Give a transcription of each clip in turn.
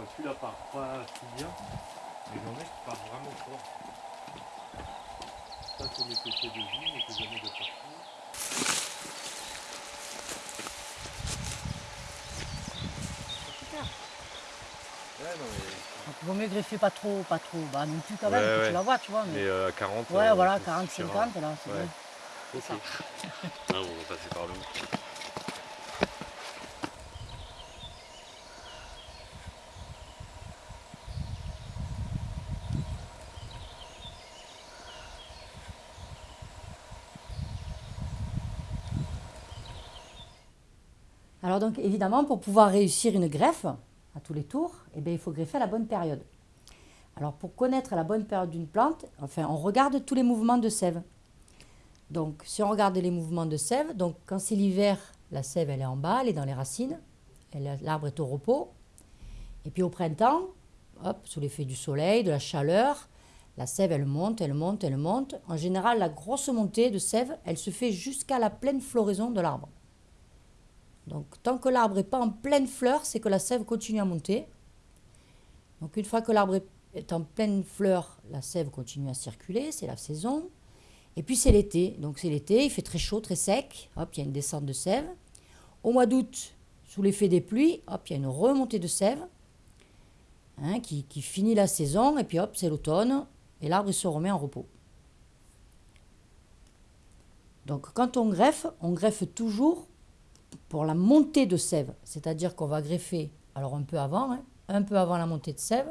Enfin, celui-là part pas si bien, mais il y en a qui partent vraiment fort. Ça, c'est mes péchés de vie, mais que jamais de partout. Ouais, non, mais, Donc, il vaut mieux greffer pas trop, pas trop. Bah non plus quand Ouais, même, que ouais. tu la vois, tu vois. mais Mais... euh, à 40. ouais, euh, voilà, ça 40, suffira. 50, là, c'est Ouais. bon. Ok. ça. Ah, on va passer par le haut. Alors donc évidemment, pour pouvoir réussir une greffe à tous les tours, eh bien, il faut greffer à la bonne période. Alors pour connaître la bonne période d'une plante, enfin, on regarde tous les mouvements de sève. Donc si on regarde les mouvements de sève, donc quand c'est l'hiver, la sève elle est en bas, elle est dans les racines, l'arbre est au repos. Et puis au printemps, hop, sous l'effet du soleil, de la chaleur, la sève elle monte, elle monte, elle monte. En général, la grosse montée de sève, elle se fait jusqu'à la pleine floraison de l'arbre. Donc, tant que l'arbre n'est pas en pleine fleur, c'est que la sève continue à monter. Donc, une fois que l'arbre est- en pleine fleur, la sève continue à circuler, c'est la saison. Et puis, c'est l'été. Donc, c'est l'été, il fait très chaud, très sec. Hop, il y a une descente de sève. Au mois d'août, sous l'effet des pluies, hop, il y a une remontée de sève hein, qui, qui finit la saison. Et puis, hop, c'est l'automne. Et l'arbre, se remet en repos. Donc, quand on greffe, on greffe toujours pour la montée de sève, c'est-à-dire qu'on va greffer, alors un peu avant, hein, un peu avant la montée de sève,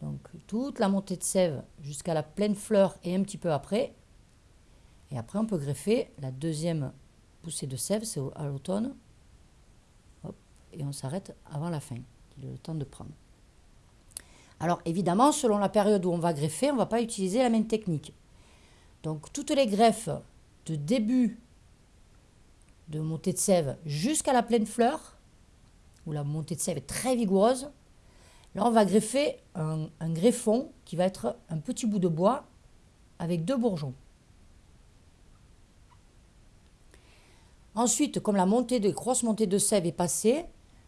donc toute la montée de sève jusqu'à la pleine fleur et un petit peu après, et après on peut greffer la deuxième poussée de sève, c'est à l'automne, et on s'arrête avant la fin, le temps de prendre. Alors évidemment, selon la période où on va greffer, on ne va pas utiliser la même technique. Donc toutes les greffes de début de montée de sève jusqu'à la pleine fleur, où la montée de sève est très vigoureuse, là on va greffer un, greffon qui va être un petit bout de bois avec deux bourgeons. Ensuite, comme la montée de grosse montée de sève est passée,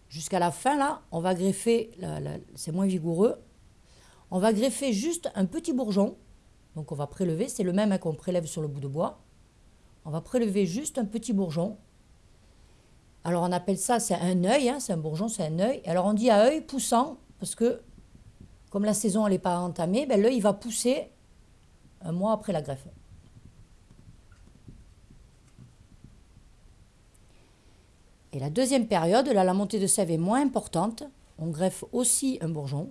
jusqu'à la fin là, on va greffer, c'est moins vigoureux, on va greffer juste un petit bourgeon, donc on va prélever, c'est le même hein, qu'on prélève sur le bout de bois, on va prélever juste un petit bourgeon. Alors on appelle ça, c'est un œil, hein, c'est un bourgeon, c'est un œil. Alors on dit à œil poussant, parce que comme la saison n'est pas entamée, ben, l'œil va pousser un mois après la greffe. Et la deuxième période, là la montée de sève est moins importante, on greffe aussi un bourgeon.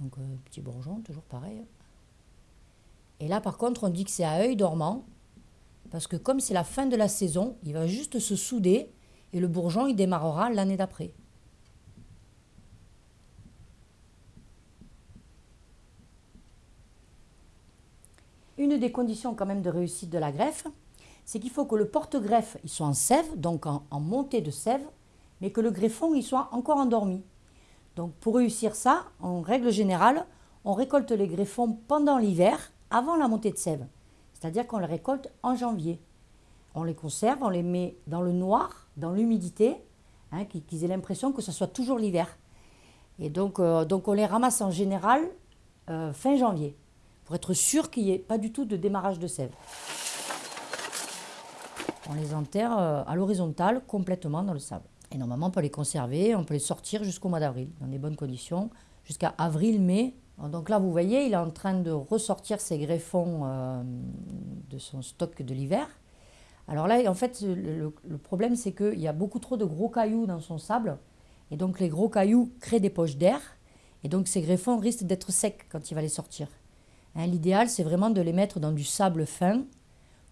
Donc euh, petit bourgeon, toujours pareil. Et là, par contre, on dit que c'est à œil dormant, parce que comme c'est la fin de la saison, il va juste se souder et le bourgeon, il démarrera l'année d'après. Une des conditions quand même de réussite de la greffe, c'est qu'il faut que le porte-greffe il soit en sève, donc en, montée de sève, mais que le greffon il soit encore endormi. Donc pour réussir ça, en règle générale, on récolte les greffons pendant l'hiver, avant la montée de sève. C'est-à-dire qu'on les récolte en janvier. On les conserve, on les met dans le noir, dans l'humidité, hein, qu'ils aient l'impression que ce soit toujours l'hiver. Et donc, euh, donc on les ramasse en général euh, fin janvier, pour être sûr qu'il n'y ait pas du tout de démarrage de sève. On les enterre euh, à l'horizontale, complètement dans le sable. Et normalement, on peut les conserver, on peut les sortir jusqu'au mois d'avril, dans des bonnes conditions, jusqu'à avril-mai. Donc là, vous voyez, il est en train de ressortir ses greffons euh, de son stock de l'hiver. Alors là, en fait, le, problème, c'est qu'il y a beaucoup trop de gros cailloux dans son sable. Et donc, les gros cailloux créent des poches d'air. Et donc, ces greffons risquent d'être secs quand il va les sortir. Hein, L'idéal, c'est vraiment de les mettre dans du sable fin,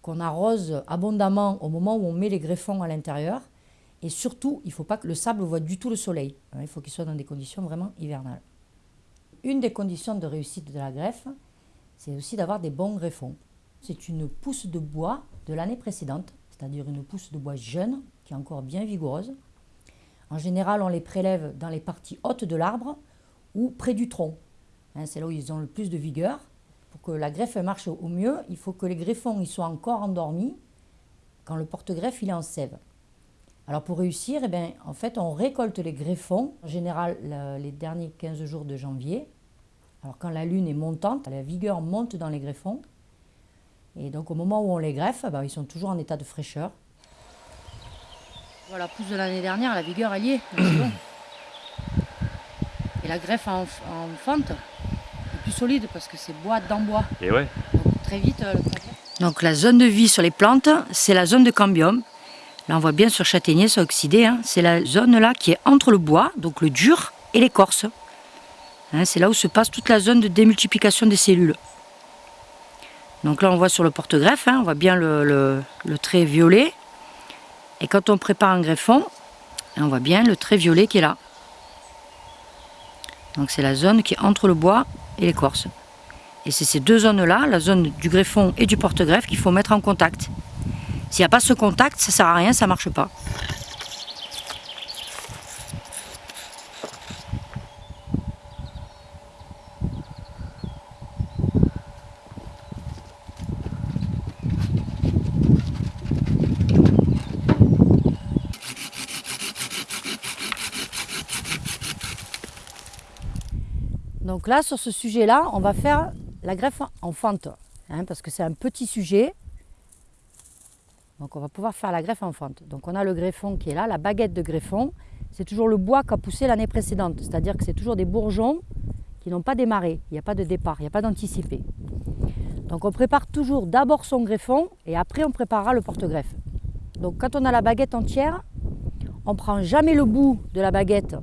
qu'on arrose abondamment au moment où on met les greffons à l'intérieur. Et surtout, il ne faut pas que le sable voit du tout le soleil. hein, Il faut qu'il soit dans des conditions vraiment hivernales. Une des conditions de réussite de la greffe, c'est aussi d'avoir des bons greffons. C'est une pousse de bois de l'année précédente, c'est-à-dire une pousse de bois jeune, qui est encore bien vigoureuse. En général, on les prélève dans les parties hautes de l'arbre ou près du tronc. Hein, c'est là où ils ont le plus de vigueur. Pour que la greffe marche au mieux, il faut que les greffons ils soient encore endormis quand le porte-greffe est en sève. Alors pour réussir, eh en fait, on récolte les greffons, en général le- les derniers 15 jours de janvier. Alors quand la lune est montante, la vigueur monte dans les greffons. Et donc au moment où on les greffe, ben, ils sont toujours en état de fraîcheur. Voilà, pousse de l'année dernière, la vigueur elle y est. bon. Et la greffe en, en fente est plus solide parce que c'est bois dans bois. Et ouais. Donc très vite euh, le progrès. Donc la zone de vie sur les plantes, c'est la zone de cambium. Là on voit bien sur châtaignier, c'est oxydé. hein. C'est la zone là qui est entre le bois, donc le dur, et l'écorce. Hein, c'est là où se passe toute la zone de démultiplication des cellules. Donc là on voit sur le porte-greffe, hein, on voit bien le, le- le trait violet. Et quand on prépare un greffon, on voit bien le trait violet qui est là. Donc c'est la zone qui est entre le bois et l'écorce. Et c'est ces deux zones-là, la zone du greffon et du porte-greffe, qu'il faut mettre en contact. S'il n'y a pas ce contact, ça ne sert à rien, ça ne marche pas. Donc là, sur ce sujet-là, on va faire la greffe en fente, hein, parce que c'est un petit sujet. Donc on va pouvoir faire la greffe en fente. Donc on a le greffon qui est là, la baguette de greffon. C'est toujours le bois qui a poussé l'année précédente, c'est-à-dire que c'est toujours des bourgeons qui n'ont pas démarré, il n'y a pas de départ, il n'y a pas d'anticipé. Donc on prépare toujours d'abord son greffon et après on préparera le porte-greffe. Donc quand on a la baguette entière, on prend jamais le bout de la baguette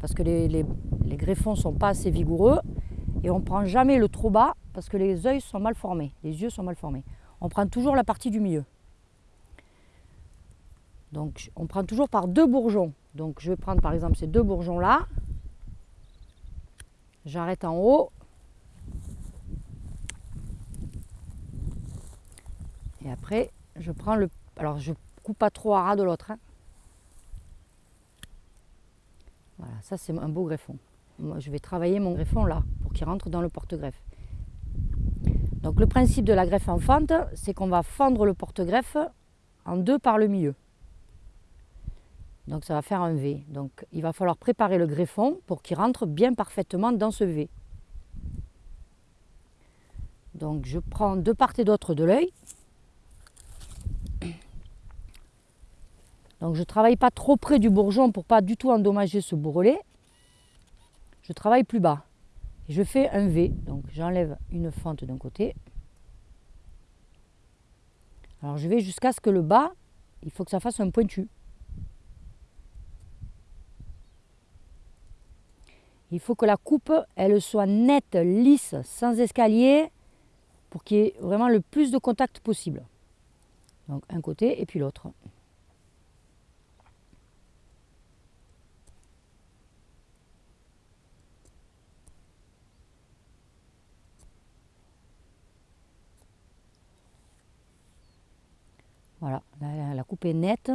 parce que les- les greffons sont pas assez vigoureux et on prend jamais le trop bas parce que les yeux sont mal formés, les yeux sont mal formés. On prend toujours la partie du milieu. Donc on prend toujours par deux bourgeons. Donc je vais prendre par exemple ces deux bourgeons là. J'arrête en haut. Et après je prends le. Alors je coupe pas trop à ras de l'autre. hein. Voilà, ça c'est un beau greffon. Je vais travailler mon greffon là pour qu'il rentre dans le porte-greffe. Donc le principe de la greffe en fente, c'est qu'on va fendre le porte-greffe en deux par le milieu. Donc ça va faire un V. Donc il va falloir préparer le greffon pour qu'il rentre bien parfaitement dans ce V. Donc je prends de part et d'autre de l'œil. Donc je ne travaille pas trop près du bourgeon pour pas du tout endommager ce bourrelet. Je travaille plus bas. Et je fais un V. Donc j'enlève une fente d'un côté. Alors je vais jusqu'à ce que le bas, il faut que ça fasse un pointu. Il faut que la coupe, elle soit nette, lisse, sans escalier, pour qu'il y ait vraiment le plus de contact possible. Donc un côté et puis l'autre. Voilà, la, coupe est nette.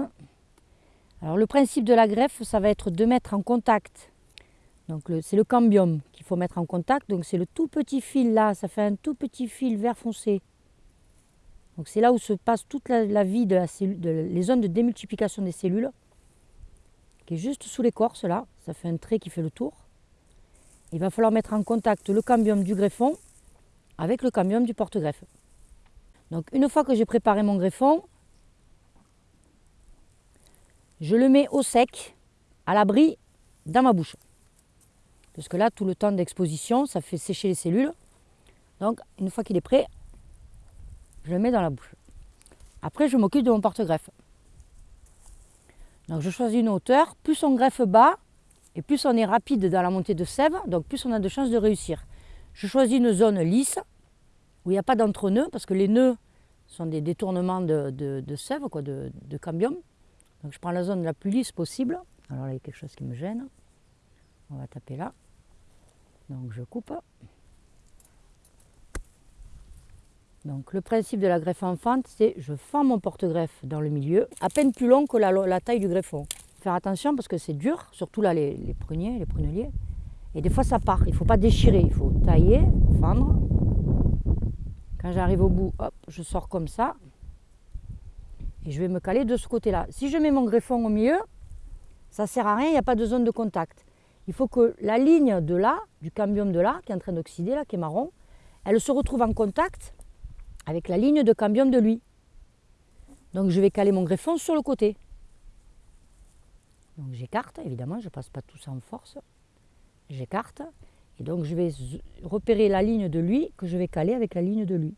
Alors le principe de la greffe, ça va être de mettre en contact. Donc c'est le cambium qu'il faut mettre en contact. Donc c'est le tout petit fil là, ça fait un tout petit fil vert foncé. Donc c'est là où se passe toute la, la vie de la cellule, de- les zones de démultiplication des cellules, qui est juste sous l'écorce là. Ça fait un trait qui fait le tour. Il va falloir mettre en contact le cambium du greffon avec le cambium du porte-greffe. Donc une fois que j'ai préparé mon greffon, je le mets au sec, à l'abri, dans ma bouche. Parce que là, tout le temps d'exposition, ça fait sécher les cellules. Donc, une fois qu'il est prêt, je le mets dans la bouche. Après, je m'occupe de mon porte-greffe. Donc, je choisis une hauteur. Plus on greffe bas, et plus on est rapide dans la montée de sève, donc plus on a de chances de réussir. Je choisis une zone lisse, où il n'y a pas d'entre-nœuds, parce que les nœuds sont des détournements de, sève, de cambium. Je prends la zone la plus lisse possible. Alors là, il y a quelque chose qui me gêne. On va taper là. Donc je coupe. Donc le principe de la greffe en fente, c'est je fends mon porte-greffe dans le milieu, à peine plus long que la, taille du greffon. Faire attention parce que c'est dur, surtout là les, les pruniers, les pruneliers. Et des fois ça part, il ne faut pas déchirer, il faut tailler, fendre. Quand j'arrive au bout, hop, je sors comme ça. Et je vais me caler de ce côté-là. Si je mets mon greffon au milieu, ça ne sert à rien, il n'y a pas de zone de contact. Il faut que la ligne de là, du cambium de là, qui est en train d'oxyder, là, qui est marron, elle se retrouve en contact avec la ligne de cambium de lui. Donc je vais caler mon greffon sur le côté. Donc j'écarte, évidemment, je ne passe pas tout ça en force. J'écarte. Et donc je vais repérer la ligne de lui que je vais caler avec la ligne de lui.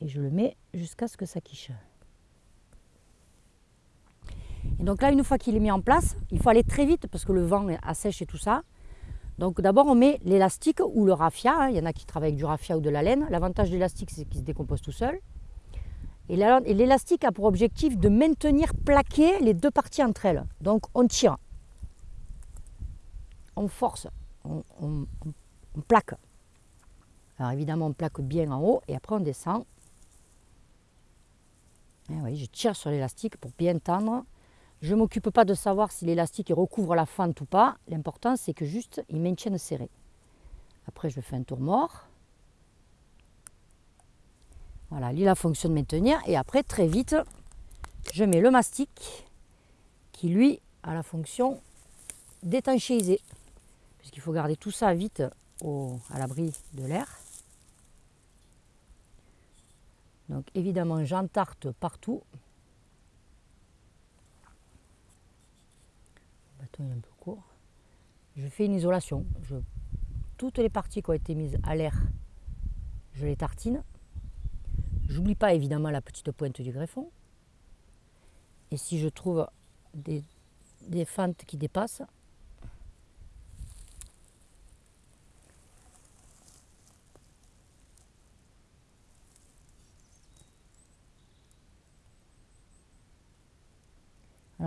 Et je le mets jusqu'à ce que ça quiche. Et donc là, une fois qu'il est mis en place, il faut aller très vite parce que le vent assèche et tout ça. Donc d'abord, on met l'élastique ou le raffia. Hein. Il y en a qui travaillent avec du raffia ou de la laine. L'avantage de l'élastique, c'est qu'il se décompose tout seul. Et l'élastique a pour objectif de maintenir plaqué les deux parties entre elles. Donc on tire, on force, on, plaque. Alors évidemment, on plaque bien en haut et après on descend. Oui, je tire sur l'élastique pour bien tendre. Je ne m'occupe pas de savoir si l'élastique recouvre la fente ou pas. L'important, c'est que juste, il maintienne serré. Après, je fais un tour mort. Voilà, il a fonction de maintenir. Et après, très vite, je mets le mastic qui, lui, a la fonction d'étanchéiser. Puisqu'il faut garder tout ça vite à l'abri de l'air. Donc évidemment, j'entarte partout. Le bâton est un peu court. Je fais une isolation. Toutes les parties qui ont été mises à l'air, je les tartine. J'oublie pas évidemment la petite pointe du greffon. Et si je trouve des fentes qui dépassent,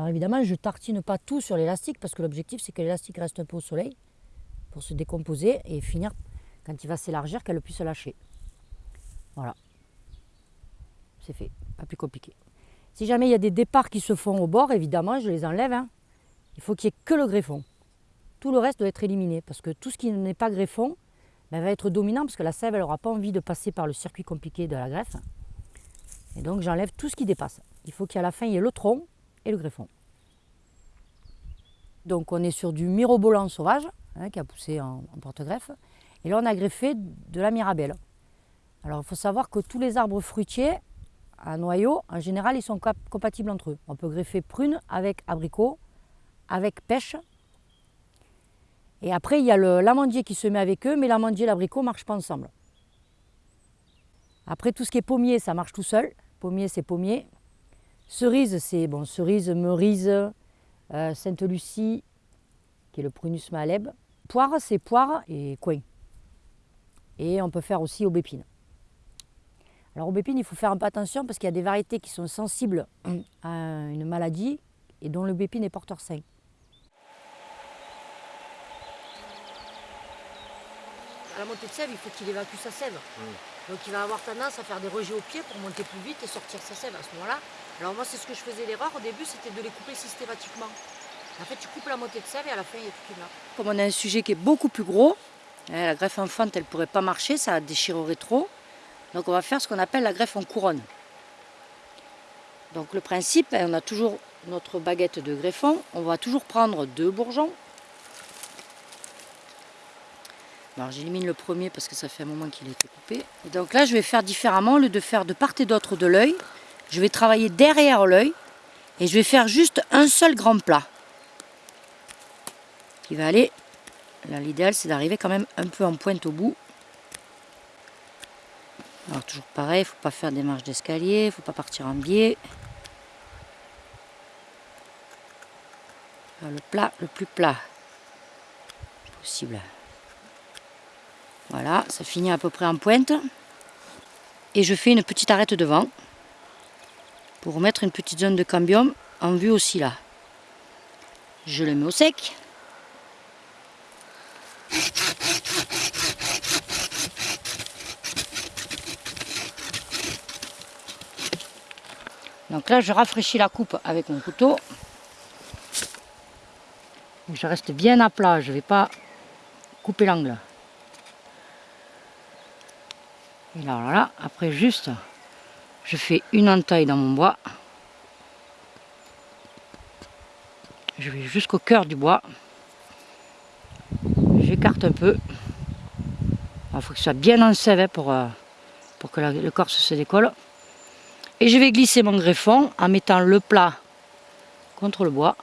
Alors évidemment, je tartine pas tout sur l'élastique parce que l'objectif c'est que l'élastique reste un peu au soleil pour se décomposer et finir quand il va s'élargir qu'elle puisse lâcher. Voilà. C'est fait, pas plus compliqué. Si jamais il y a des départs qui se font au bord, évidemment, je les enlève. Hein. Il faut qu'il n'y ait que le greffon. Tout le reste doit être éliminé parce que tout ce qui n'est pas greffon ben, va être dominant parce que la sève, n'aura pas envie de passer par le circuit compliqué de la greffe. Et donc j'enlève tout ce qui dépasse. Il faut qu'à la fin, il y ait le tronc, et le greffon. Donc on est sur du mirobolant sauvage hein, qui a poussé en, porte-greffe. Et là on a greffé de la mirabelle. Alors il faut savoir que tous les arbres fruitiers à noyau, en général, ils sont compatibles entre eux. On peut greffer prune avec abricot, avec pêche. Et après, il y a l'amandier qui se met avec eux, mais l'amandier et l'abricot ne marchent pas ensemble. Après, tout ce qui est pommier, ça marche tout seul. Pommier, c'est pommier. Cerise, c'est bon, cerise, merise, euh, Sainte-Lucie, qui est le Prunus maleb. Poire, c'est poire et coin. Et on peut faire aussi aubépine. Alors aubépine, il faut faire un peu attention parce qu'il y a des variétés qui sont sensibles à une maladie et dont l'aubépine est porteur sain. À la montée de sève, il faut qu'il évacue sa sève. Donc il va avoir tendance à faire des rejets au pied pour monter plus vite et sortir sa sève à ce moment-là. Alors moi, c'est ce que je faisais l'erreur au début, c'était de les couper systématiquement. En fait, tu coupes la moitié de sève et à la fin, il y a là. Comme on a un sujet qui est beaucoup plus gros, hein, la greffe enfante, elle ne pourrait pas marcher, ça déchirerait trop. Donc on va faire ce qu'on appelle la greffe en couronne. Donc le principe, hein, on a toujours notre baguette de greffon, on va toujours prendre deux bourgeons. Alors j'élimine le premier parce que ça fait un moment qu'il a été coupé. Et donc là, je vais faire différemment, au lieu de faire de part et d'autre de l'œil, je vais travailler derrière l'œil et je vais faire juste un seul grand plat. Qui va aller là l'idéal c'est d'arriver quand même un peu en pointe au bout. Alors toujours pareil faut pas faire des marches d'escalier faut pas partir en biais. Le plat le plus plat possible. Voilà ça finit à peu près en pointe. Et je fais une petite arête devant pour mettre une petite zone de cambium en vue aussi là. Je le mets au sec. Donc là, je rafraîchis la coupe avec mon couteau. Je reste bien à plat, je ne vais pas couper l'angle. Et alors là, après juste, je fais une entaille dans mon bois. Je vais jusqu'au cœur du bois. J'écarte un peu. Il faut que ce soit bien en sève hein, pour, euh, pour que le corse se décolle. Et je vais glisser mon greffon en mettant le plat contre le bois.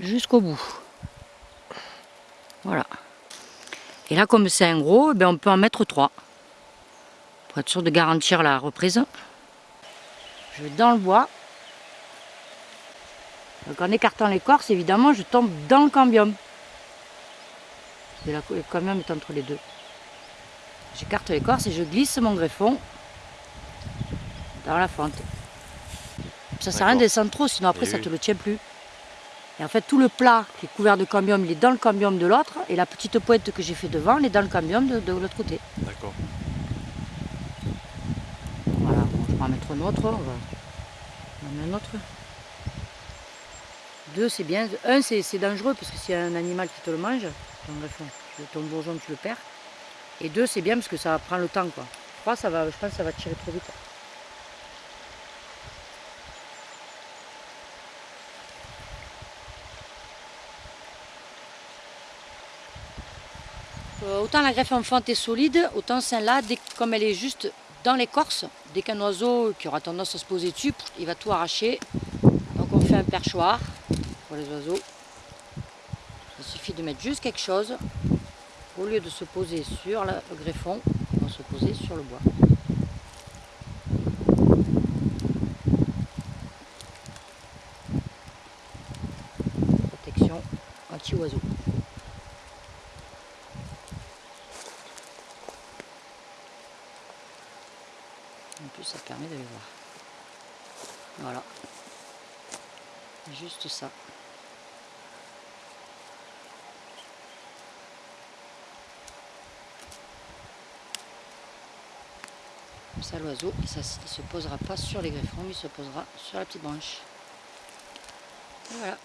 Jusqu'au bout. Voilà. Et là, comme c'est un gros, eh ben, on peut en mettre trois. Pour être sûr de garantir la reprise. Je vais dans le bois. Donc en écartant l'écorce, évidemment, je tombe dans le cambium. Et le cambium est entre les deux. J'écarte l'écorce et je glisse mon greffon dans la fente. Ça sert à rien de descendre trop, sinon après ça oui. te le tient plus. Et en fait, tout le plat qui est couvert de cambium, il est dans le cambium de l'autre, et la petite pointe que j'ai fait devant, elle est dans le cambium de, de l'autre côté. D'accord. Voilà, bon, je vais en un autre. On va en un autre. Deux, c'est bien. Un, c'est c'est dangereux parce que a un animal qui te le mange, ton, ton bourgeon, tu le perds. Et deux, c'est bien parce que ça prend le temps. Quoi. Trois, ça va, je pense que ça va tirer trop vite. Euh, autant la greffe en fente est solide, autant celle-là, comme elle est juste dans l'écorce, dès qu'un oiseau qui aura tendance à se poser dessus, il va tout arracher. Donc on fait un perchoir pour les oiseaux. Il suffit de mettre juste quelque chose. Au lieu de se poser sur le greffon, ils vont se poser sur le bois. Protection anti-oiseau. En ça voir. Voilà. Juste ça. Comme ça, l'oiseau, il ne se posera pas sur les greffons, il se posera sur la petite branche. Voilà.